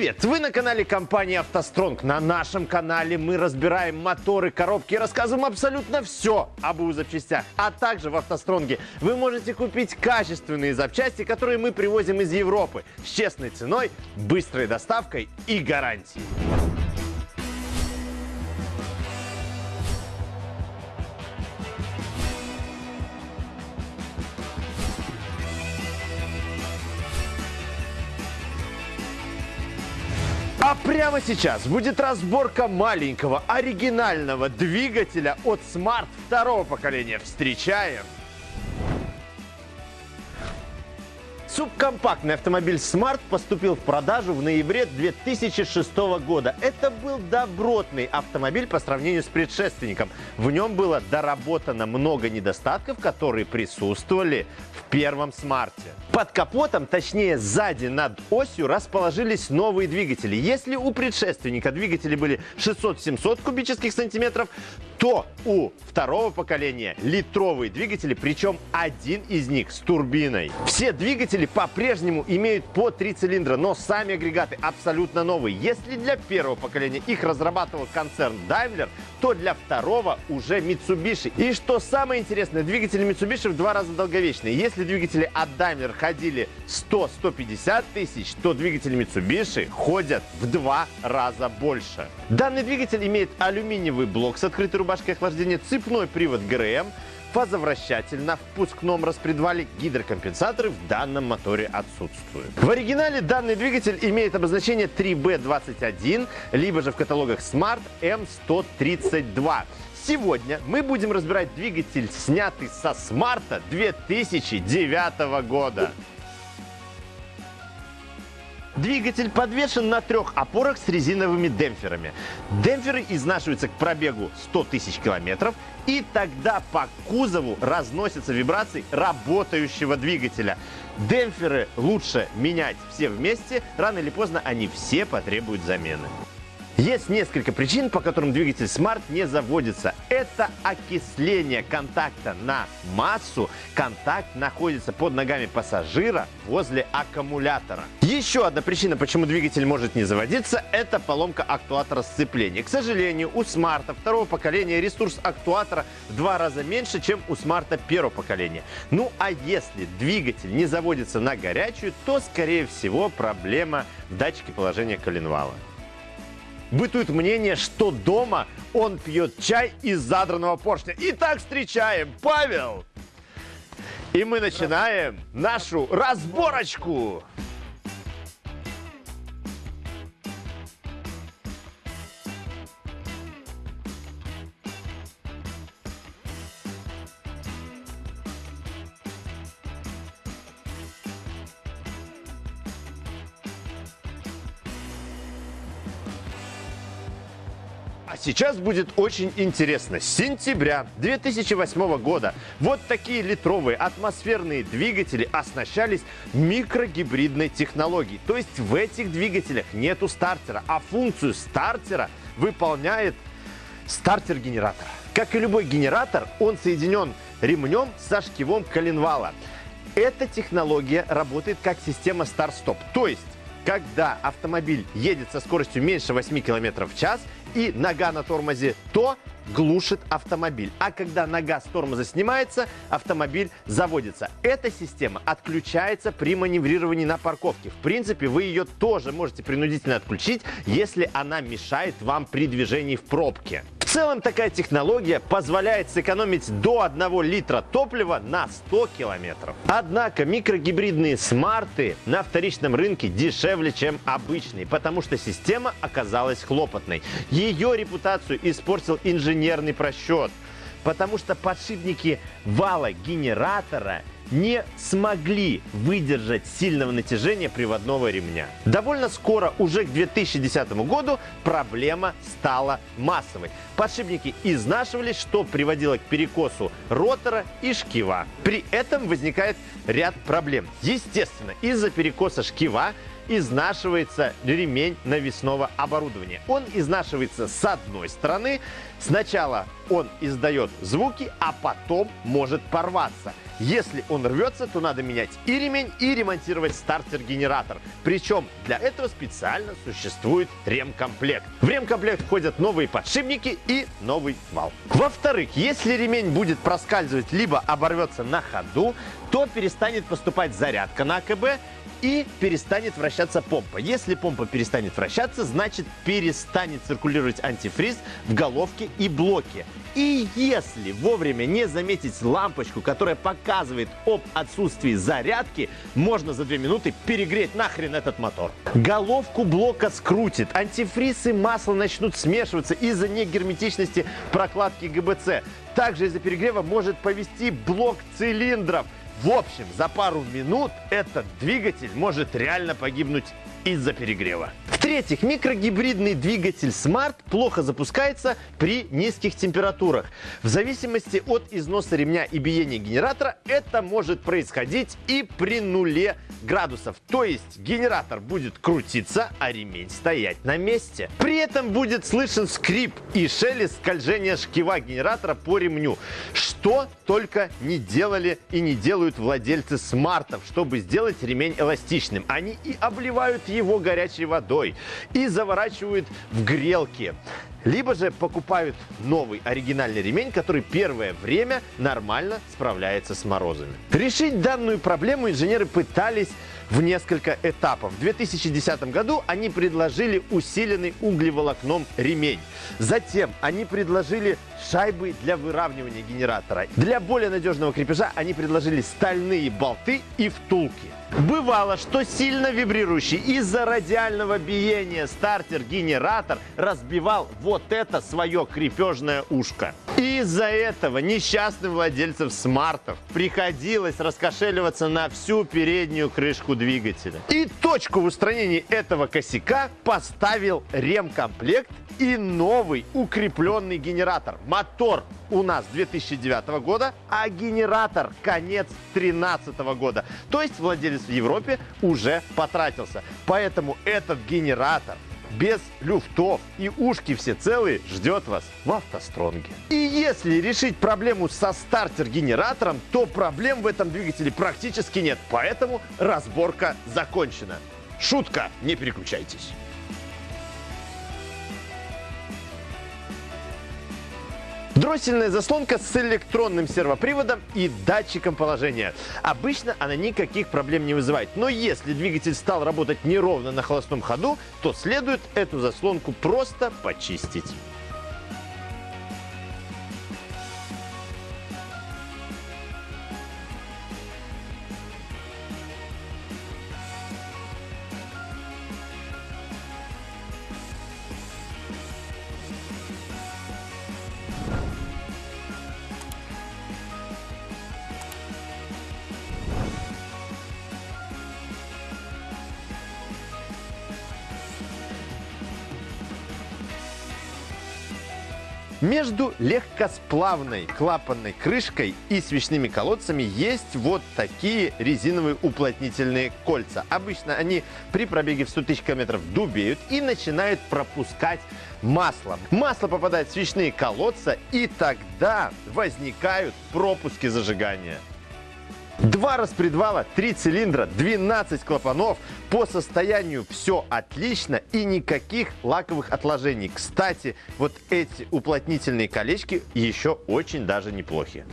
Привет! Вы на канале компании «АвтоСтронг». На нашем канале мы разбираем моторы, коробки и рассказываем абсолютно все об УЗ запчастях. А также в «АвтоСтронге» вы можете купить качественные запчасти, которые мы привозим из Европы с честной ценой, быстрой доставкой и гарантией. А прямо сейчас будет разборка маленького оригинального двигателя от Smart второго поколения. Встречаем! Субкомпактный автомобиль Smart поступил в продажу в ноябре 2006 года. Это был добротный автомобиль по сравнению с предшественником. В нем было доработано много недостатков, которые присутствовали в первом Смарте. Под капотом, точнее сзади над осью, расположились новые двигатели. Если у предшественника двигатели были 600-700 кубических сантиметров, то у второго поколения литровые двигатели, причем один из них с турбиной. Все двигатели по-прежнему имеют по три цилиндра, но сами агрегаты абсолютно новые. Если для первого поколения их разрабатывал концерн Daimler, то для второго уже Mitsubishi. И что самое интересное, двигатели Mitsubishi в два раза долговечные. Если двигатели от Daimler ходили 100-150 тысяч, то двигатели Mitsubishi ходят в два раза больше. Данный двигатель имеет алюминиевый блок с открытой рубашкой охлаждения, цепной привод ГРМ, фазовращатель на впускном распредвале, гидрокомпенсаторы в данном моторе отсутствуют. В оригинале данный двигатель имеет обозначение 3B21, либо же в каталогах Smart M132. Сегодня мы будем разбирать двигатель, снятый со Смарта 2009 года. Двигатель подвешен на трех опорах с резиновыми демпферами. Демпферы изнашиваются к пробегу 100 тысяч километров, и тогда по кузову разносятся вибрации работающего двигателя. Демпферы лучше менять все вместе, рано или поздно они все потребуют замены. Есть несколько причин, по которым двигатель Smart не заводится. Это окисление контакта на массу. Контакт находится под ногами пассажира возле аккумулятора. Еще одна причина, почему двигатель может не заводиться, это поломка актуатора сцепления. К сожалению, у Smart второго поколения ресурс актуатора в два раза меньше, чем у Smart первого поколения. Ну а если двигатель не заводится на горячую, то скорее всего проблема в датчике положения коленвала. Бытует мнение, что дома он пьет чай из задранного поршня. Итак, встречаем Павел! И мы начинаем нашу разборочку. А сейчас будет очень интересно. С сентября 2008 года вот такие литровые атмосферные двигатели оснащались микрогибридной технологией. То есть в этих двигателях нету стартера, а функцию стартера выполняет стартер генератора. Как и любой генератор, он соединен ремнем со шкивом коленвала. Эта технология работает как система старт-стоп. То есть когда автомобиль едет со скоростью меньше 8 км в час и нога на тормозе, то глушит автомобиль. А когда нога с тормоза снимается, автомобиль заводится. Эта система отключается при маневрировании на парковке. В принципе, вы ее тоже можете принудительно отключить, если она мешает вам при движении в пробке. Целом такая технология позволяет сэкономить до 1 литра топлива на 100 километров. Однако микрогибридные смарты на вторичном рынке дешевле, чем обычные, потому что система оказалась хлопотной. Ее репутацию испортил инженерный просчет, потому что подшипники вала генератора не смогли выдержать сильного натяжения приводного ремня. Довольно скоро, уже к 2010 году, проблема стала массовой. Подшипники изнашивались, что приводило к перекосу ротора и шкива. При этом возникает ряд проблем. Естественно, из-за перекоса шкива изнашивается ремень навесного оборудования. Он изнашивается с одной стороны. Сначала он издает звуки, а потом может порваться. Если он рвется, то надо менять и ремень, и ремонтировать стартер-генератор. Причем для этого специально существует ремкомплект. В ремкомплект входят новые подшипники и новый вал. Во-вторых, если ремень будет проскальзывать либо оборвется на ходу, то перестанет поступать зарядка на АКБ и перестанет вращаться помпа. Если помпа перестанет вращаться, значит перестанет циркулировать антифриз в головке и блоке. И если вовремя не заметить лампочку, которая показывает об отсутствии зарядки, можно за 2 минуты перегреть нахрен этот мотор. Головку блока скрутит, антифриз и масло начнут смешиваться из-за негерметичности прокладки ГБЦ. Также из-за перегрева может повести блок цилиндров. В общем, за пару минут этот двигатель может реально погибнуть из-за перегрева. В-третьих, микрогибридный двигатель Smart плохо запускается при низких температурах. В зависимости от износа ремня и биения генератора это может происходить и при нуле градусов. То есть генератор будет крутиться, а ремень стоять на месте. При этом будет слышен скрип и шелест скольжения шкива генератора по ремню. Что только не делали и не делают владельцы смартов, чтобы сделать ремень эластичным. Они и обливают его горячей водой, и заворачивают в грелки. Либо же покупают новый оригинальный ремень, который первое время нормально справляется с морозами. Решить данную проблему инженеры пытались в несколько этапов. В 2010 году они предложили усиленный углеволокном ремень. Затем они предложили шайбы для выравнивания генератора. Для более надежного крепежа они предложили стальные болты и втулки. Бывало, что сильно вибрирующий из-за радиального биения стартер-генератор разбивал вот это свое крепежное ушко. Из-за этого несчастным владельцам смартов приходилось раскошеливаться на всю переднюю крышку двигателя. И точку в устранении этого косяка поставил ремкомплект и новый укрепленный генератор. Мотор у нас 2009 года, а генератор конец 2013 года. То есть владелец в Европе уже потратился. Поэтому этот генератор без люфтов и ушки все целые ждет вас в автостронге. И если решить проблему со стартер-генератором, то проблем в этом двигателе практически нет. Поэтому разборка закончена. Шутка, не переключайтесь. Дроссельная заслонка с электронным сервоприводом и датчиком положения. Обычно она никаких проблем не вызывает. Но если двигатель стал работать неровно на холостом ходу, то следует эту заслонку просто почистить. Между легкосплавной клапанной крышкой и свечными колодцами есть вот такие резиновые уплотнительные кольца. Обычно они при пробеге в 100 тысяч километров дубеют и начинают пропускать масло. Масло попадает в свечные колодца и тогда возникают пропуски зажигания. Два распредвала, три цилиндра, 12 клапанов. По состоянию все отлично и никаких лаковых отложений. Кстати, вот эти уплотнительные колечки еще очень даже неплохие.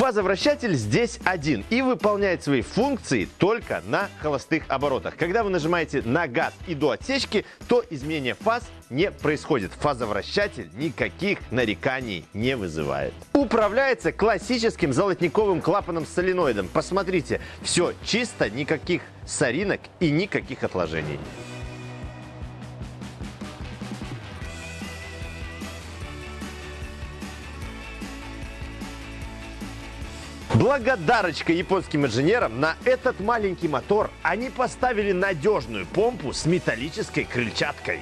Фазовращатель здесь один и выполняет свои функции только на холостых оборотах. Когда вы нажимаете на газ и до отсечки, то изменение фаз не происходит. Фазовращатель никаких нареканий не вызывает. Управляется классическим золотниковым клапаном с соленоидом. Посмотрите, все чисто, никаких соринок и никаких отложений. Благодарочка японским инженерам на этот маленький мотор они поставили надежную помпу с металлической крыльчаткой.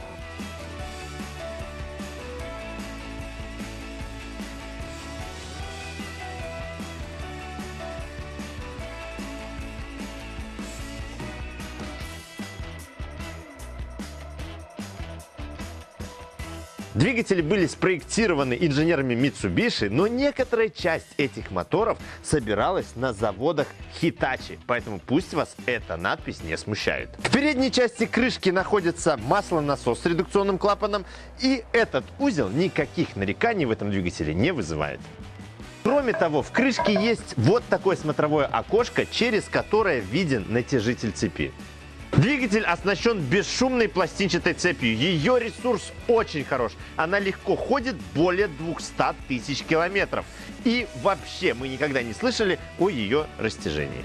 Двигатели были спроектированы инженерами Mitsubishi, но некоторая часть этих моторов собиралась на заводах Hitachi, поэтому пусть вас эта надпись не смущает. В передней части крышки находится маслонасос с редукционным клапаном, и этот узел никаких нареканий в этом двигателе не вызывает. Кроме того, в крышке есть вот такое смотровое окошко, через которое виден натяжитель цепи. Двигатель оснащен бесшумной пластинчатой цепью. Ее ресурс очень хорош. Она легко ходит более 200 тысяч километров. И вообще мы никогда не слышали о ее растяжении.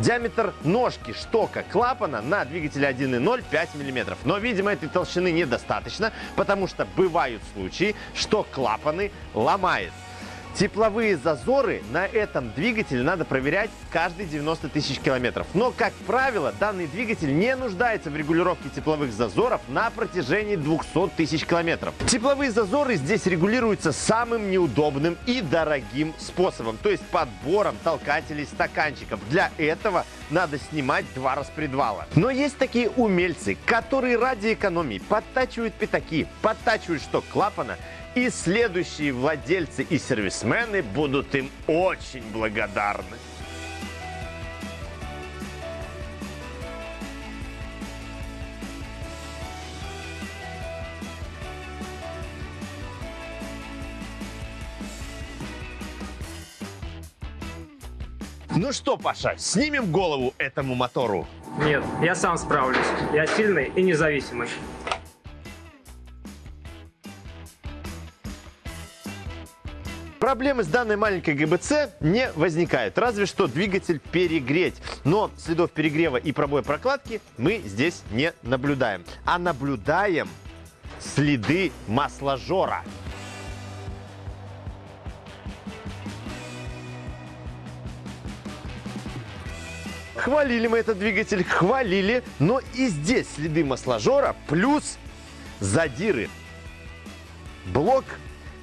Диаметр ножки штока клапана на двигателе 1.0 5 мм. Но, видимо, этой толщины недостаточно, потому что бывают случаи, что клапаны ломает. Тепловые зазоры на этом двигателе надо проверять каждые 90 тысяч километров. Но, как правило, данный двигатель не нуждается в регулировке тепловых зазоров на протяжении 200 тысяч километров. Тепловые зазоры здесь регулируются самым неудобным и дорогим способом, то есть подбором толкателей стаканчиков. Для этого надо снимать два распредвала. Но есть такие умельцы, которые ради экономии подтачивают пятаки, подтачивают шток клапана и следующие владельцы и сервисмены будут им очень благодарны. Ну что, Паша, снимем голову этому мотору? Нет, я сам справлюсь. Я сильный и независимый. Проблемы с данной маленькой ГБЦ не возникает, разве что двигатель перегреть. Но следов перегрева и пробоя прокладки мы здесь не наблюдаем. А наблюдаем следы масложора. Хвалили мы этот двигатель, хвалили, но и здесь следы масложора плюс задиры. Блок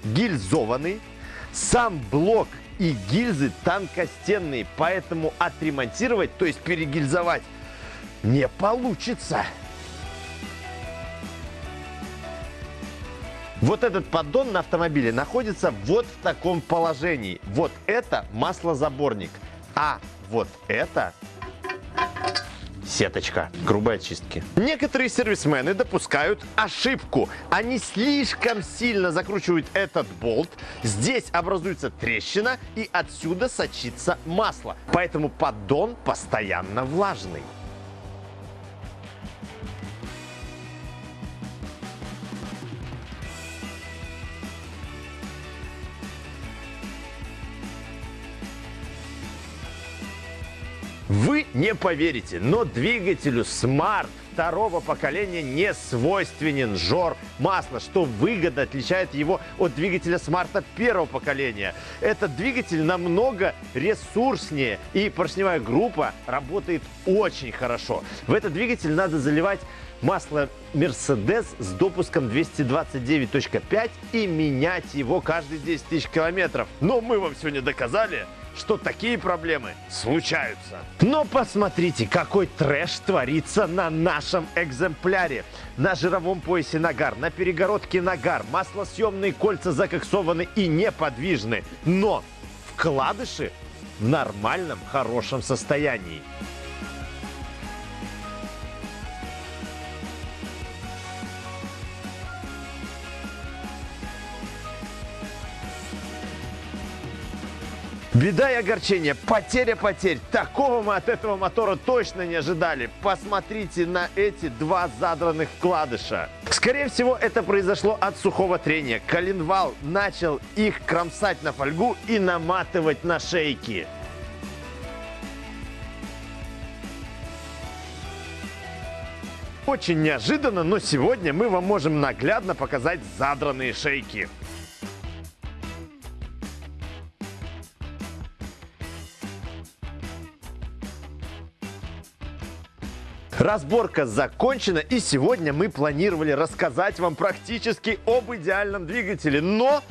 гильзованный, сам блок и гильзы тонкостенные, поэтому отремонтировать, то есть перегильзовать, не получится. Вот этот поддон на автомобиле находится вот в таком положении. Вот это маслозаборник, а вот это сеточка грубой очистки. Некоторые сервисмены допускают ошибку. Они слишком сильно закручивают этот болт. Здесь образуется трещина и отсюда сочится масло. Поэтому поддон постоянно влажный. Не поверите, но двигателю Smart второго поколения не свойственен жор масла, что выгодно отличает его от двигателя Smart первого поколения. Этот двигатель намного ресурснее и поршневая группа работает очень хорошо. В этот двигатель надо заливать масло Mercedes с допуском 229.5 и менять его каждые 10 тысяч километров. Но мы вам сегодня доказали, что такие проблемы случаются. Но посмотрите, какой трэш творится на нашем экземпляре. На жировом поясе нагар, на перегородке нагар, маслосъемные кольца закоксованы и неподвижны. Но вкладыши в нормальном, хорошем состоянии. Беда и огорчение, потеря потерь. Такого мы от этого мотора точно не ожидали. Посмотрите на эти два задранных вкладыша. Скорее всего, это произошло от сухого трения. Коленвал начал их кромсать на фольгу и наматывать на шейки. Очень неожиданно, но сегодня мы вам можем наглядно показать задранные шейки. Разборка закончена, и сегодня мы планировали рассказать вам практически об идеальном двигателе, но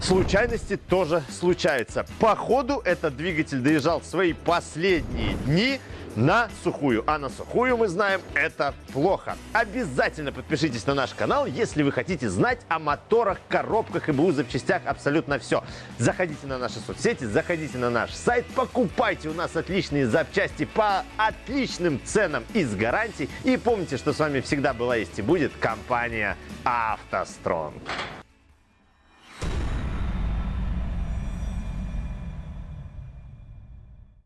случайности тоже случаются. По ходу этот двигатель доезжал в свои последние дни на сухую. А на сухую, мы знаем, это плохо. Обязательно подпишитесь на наш канал, если вы хотите знать о моторах, коробках и БУ запчастях абсолютно все. Заходите на наши соцсети, заходите на наш сайт, покупайте у нас отличные запчасти по отличным ценам и с гарантией. И помните, что с вами всегда была есть и будет компания «АвтоСтронг».